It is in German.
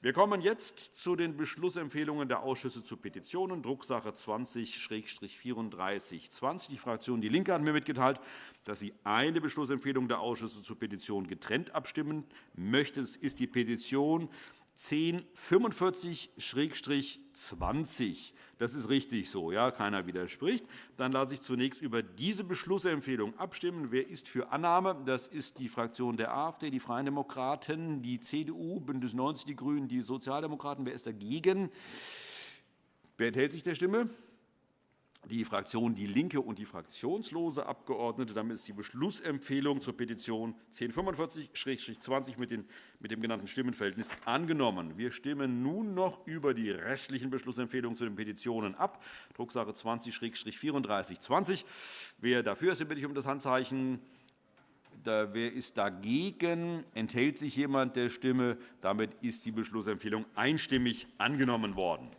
Wir kommen jetzt zu den Beschlussempfehlungen der Ausschüsse zu Petitionen, Drucksache 20-3420. Die Fraktion DIE LINKE hat mir mitgeteilt, dass sie eine Beschlussempfehlung der Ausschüsse zu Petitionen getrennt abstimmen möchte. Das ist die Petition 1045-20. Das ist richtig so. Ja, keiner widerspricht. Dann lasse ich zunächst über diese Beschlussempfehlung abstimmen. Wer ist für Annahme? Das ist die Fraktion der AfD, die Freien Demokraten, die CDU, BÜNDNIS 90 die GRÜNEN, die Sozialdemokraten. Wer ist dagegen? Wer enthält sich der Stimme? Die Fraktion DIE LINKE und die fraktionslose Abgeordnete. Damit ist die Beschlussempfehlung zur Petition 1045-20 mit dem genannten Stimmenverhältnis angenommen. Wir stimmen nun noch über die restlichen Beschlussempfehlungen zu den Petitionen ab, Drucksache 20-3420. Wer dafür ist, bitte ich um das Handzeichen. Wer ist dagegen? Enthält sich jemand der Stimme? Damit ist die Beschlussempfehlung einstimmig angenommen worden.